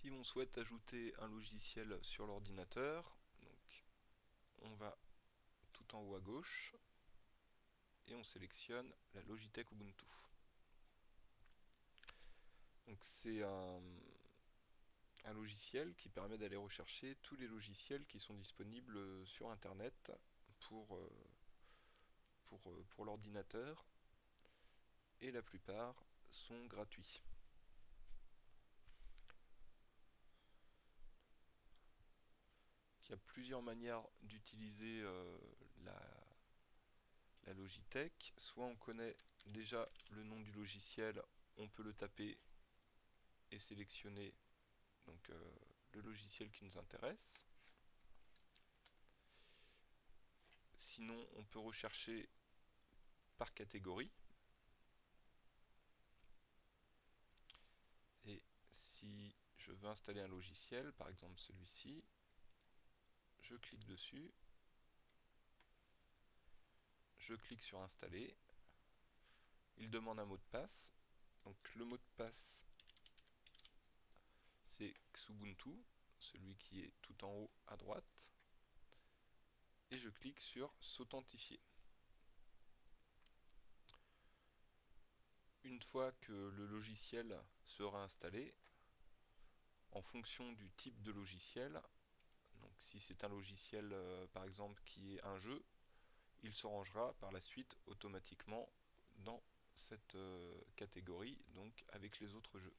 Si on souhaite ajouter un logiciel sur l'ordinateur, on va tout en haut à gauche et on sélectionne la Logitech Ubuntu. C'est un, logiciel qui permet d'aller rechercher tous les logiciels qui sont disponibles sur internet pour, euh, euh, pour l'ordinateur et la plupart sont gratuits. Il y a plusieurs manières d'utiliser euh, la, Logitech. Soit on connaît déjà le nom du logiciel, on peut le taper et sélectionner donc, euh, le logiciel qui nous intéresse. Sinon, on peut rechercher par catégorie. Et si je veux installer un logiciel, par exemple celui-ci, je clique dessus, je clique sur installer, il demande un mot de passe, donc le mot de passe c'est Xubuntu, celui qui est tout en haut à droite, et je clique sur s'authentifier. Une fois que le logiciel sera installé, en fonction du type de logiciel, donc si c'est un logiciel euh, par exemple qui est un jeu, il se rangera par la suite automatiquement dans cette euh, catégorie, donc avec les autres jeux.